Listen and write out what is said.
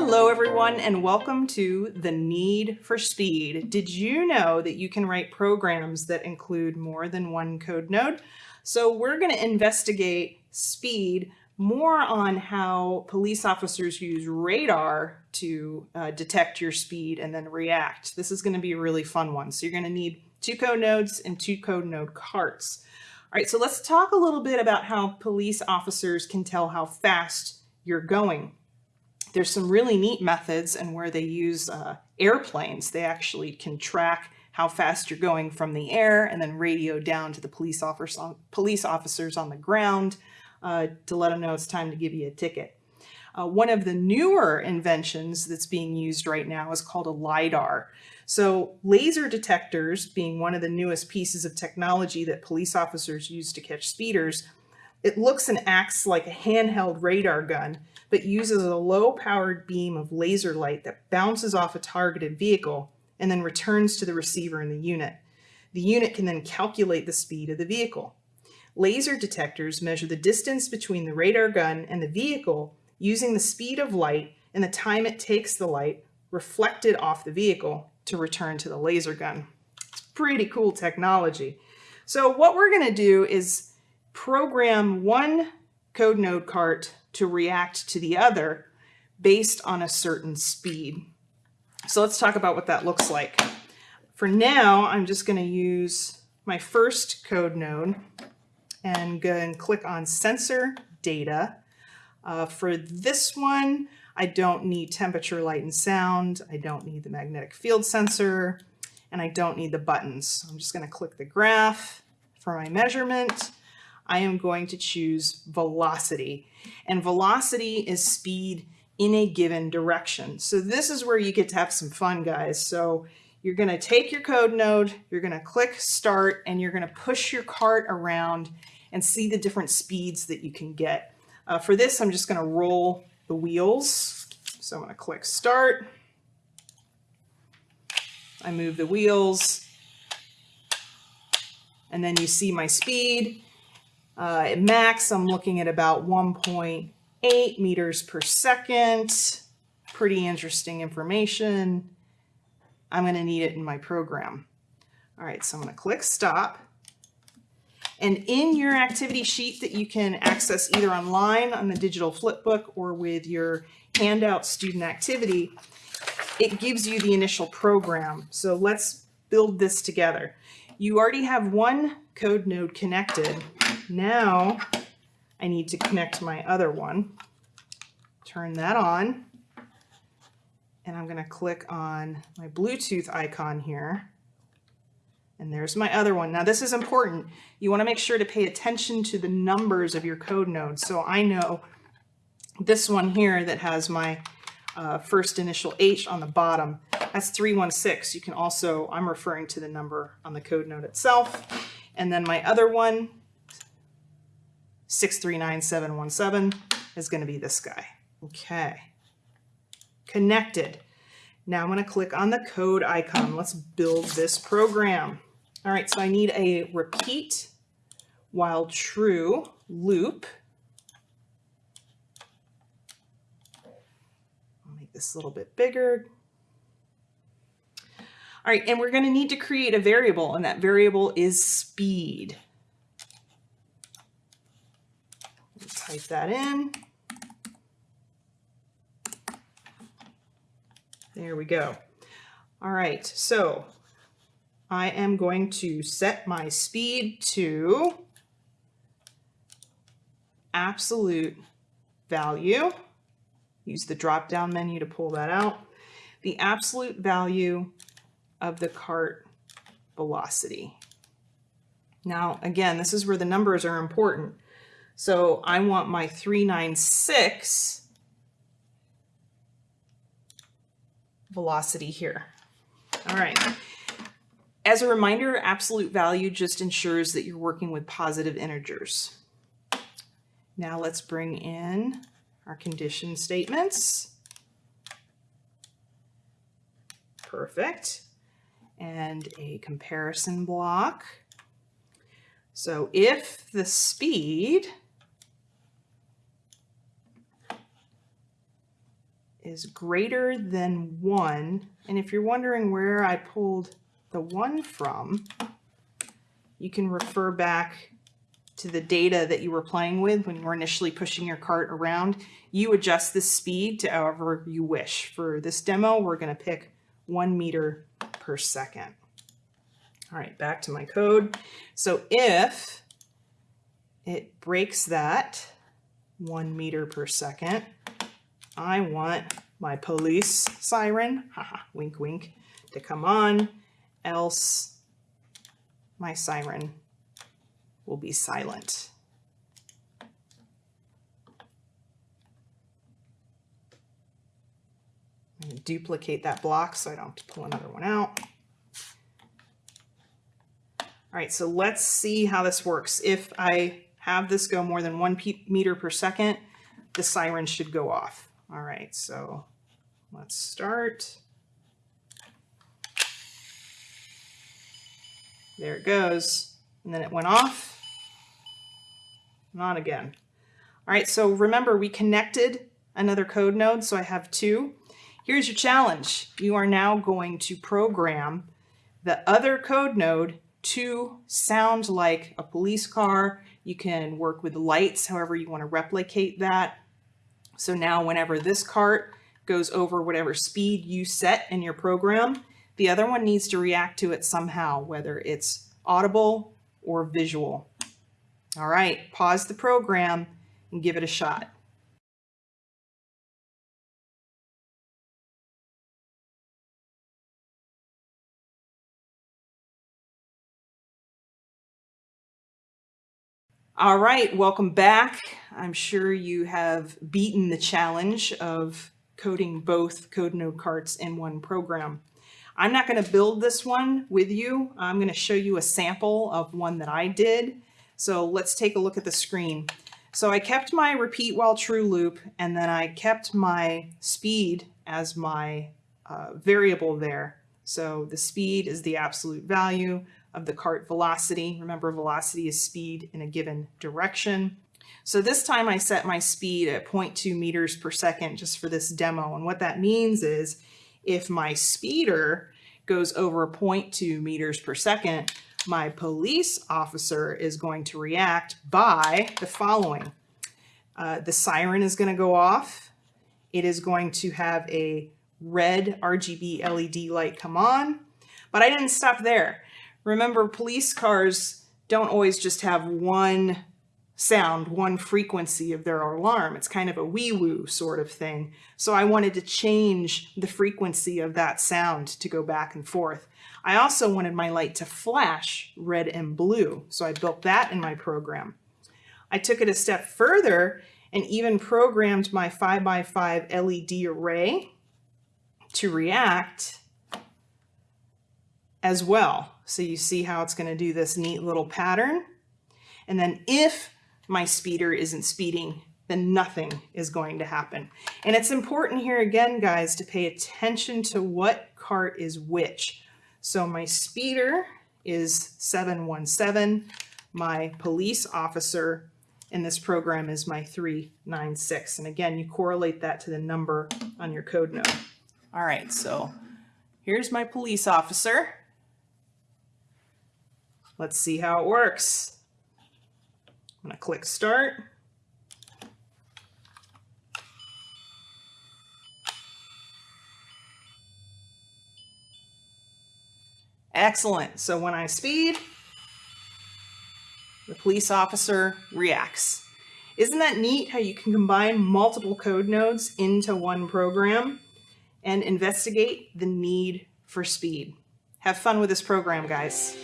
Hello everyone and welcome to The Need for Speed. Did you know that you can write programs that include more than one code node? So we're going to investigate speed more on how police officers use radar to uh, detect your speed and then react. This is going to be a really fun one. So you're going to need two code nodes and two code node carts. All right, so let's talk a little bit about how police officers can tell how fast you're going. There's some really neat methods and where they use uh, airplanes. They actually can track how fast you're going from the air and then radio down to the police, officers on, police officers on the ground uh, to let them know it's time to give you a ticket. Uh, one of the newer inventions that's being used right now is called a LiDAR. So laser detectors being one of the newest pieces of technology that police officers use to catch speeders, it looks and acts like a handheld radar gun, but uses a low-powered beam of laser light that bounces off a targeted vehicle and then returns to the receiver in the unit. The unit can then calculate the speed of the vehicle. Laser detectors measure the distance between the radar gun and the vehicle using the speed of light and the time it takes the light reflected off the vehicle to return to the laser gun. It's pretty cool technology. So what we're going to do is program one code node cart to react to the other based on a certain speed. So let's talk about what that looks like. For now, I'm just going to use my first code node and go and click on sensor data. Uh, for this one, I don't need temperature, light, and sound. I don't need the magnetic field sensor, and I don't need the buttons. I'm just going to click the graph for my measurement. I am going to choose velocity, and velocity is speed in a given direction. So this is where you get to have some fun, guys. So you're going to take your code node, you're going to click start, and you're going to push your cart around and see the different speeds that you can get. Uh, for this, I'm just going to roll the wheels. So I'm going to click start. I move the wheels. And then you see my speed. Uh, at max, I'm looking at about 1.8 meters per second. Pretty interesting information. I'm going to need it in my program. All right, so I'm going to click stop. And in your activity sheet that you can access either online on the digital flipbook or with your handout student activity, it gives you the initial program. So let's build this together. You already have one code node connected. Now I need to connect my other one. Turn that on. And I'm going to click on my Bluetooth icon here. And there's my other one. Now this is important. You want to make sure to pay attention to the numbers of your code nodes. So I know this one here that has my uh, first initial H on the bottom, that's 316. You can also, I'm referring to the number on the code node itself. And then my other one, 639717, is going to be this guy. Okay. Connected. Now I'm going to click on the code icon. Let's build this program. All right, so I need a repeat while true loop. I'll make this a little bit bigger. All right, and we're going to need to create a variable, and that variable is speed. Type that in. There we go. All right, so I am going to set my speed to absolute value. Use the drop down menu to pull that out. The absolute value of the cart velocity. Now, again, this is where the numbers are important. So I want my 396 velocity here. All right. As a reminder, absolute value just ensures that you're working with positive integers. Now let's bring in our condition statements. Perfect. And a comparison block. So if the speed is greater than 1. And if you're wondering where I pulled the 1 from, you can refer back to the data that you were playing with when you were initially pushing your cart around. You adjust the speed to however you wish. For this demo, we're going to pick 1 meter per second. All right, back to my code. So if it breaks that 1 meter per second, I want my police siren, haha, wink wink, to come on, else my siren will be silent. duplicate that block so I don't have to pull another one out. All right, so let's see how this works. If I have this go more than one meter per second, the siren should go off. All right, so let's start. There it goes. And then it went off. Not again. All right, so remember we connected another code node, so I have two. Here's your challenge. You are now going to program the other code node to sound like a police car. You can work with lights, however you want to replicate that. So now whenever this cart goes over whatever speed you set in your program, the other one needs to react to it somehow, whether it's audible or visual. All right, pause the program and give it a shot. All right, welcome back. I'm sure you have beaten the challenge of coding both code node carts in one program. I'm not going to build this one with you. I'm going to show you a sample of one that I did. So let's take a look at the screen. So I kept my repeat while true loop and then I kept my speed as my uh, variable there. So the speed is the absolute value of the cart velocity. Remember, velocity is speed in a given direction. So this time I set my speed at 0.2 meters per second just for this demo. And what that means is if my speeder goes over 0.2 meters per second, my police officer is going to react by the following. Uh, the siren is going to go off. It is going to have a red RGB LED light come on. But I didn't stop there. Remember, police cars don't always just have one sound, one frequency of their alarm. It's kind of a wee-woo sort of thing. So I wanted to change the frequency of that sound to go back and forth. I also wanted my light to flash red and blue, so I built that in my program. I took it a step further and even programmed my 5x5 LED array to react as well. So you see how it's going to do this neat little pattern. And then if my speeder isn't speeding, then nothing is going to happen. And it's important here again, guys, to pay attention to what cart is which. So my speeder is 717. My police officer in this program is my 396. And again, you correlate that to the number on your code node. All right, so here's my police officer. Let's see how it works. I'm gonna click start. Excellent. So when I speed, the police officer reacts. Isn't that neat how you can combine multiple code nodes into one program and investigate the need for speed? Have fun with this program, guys.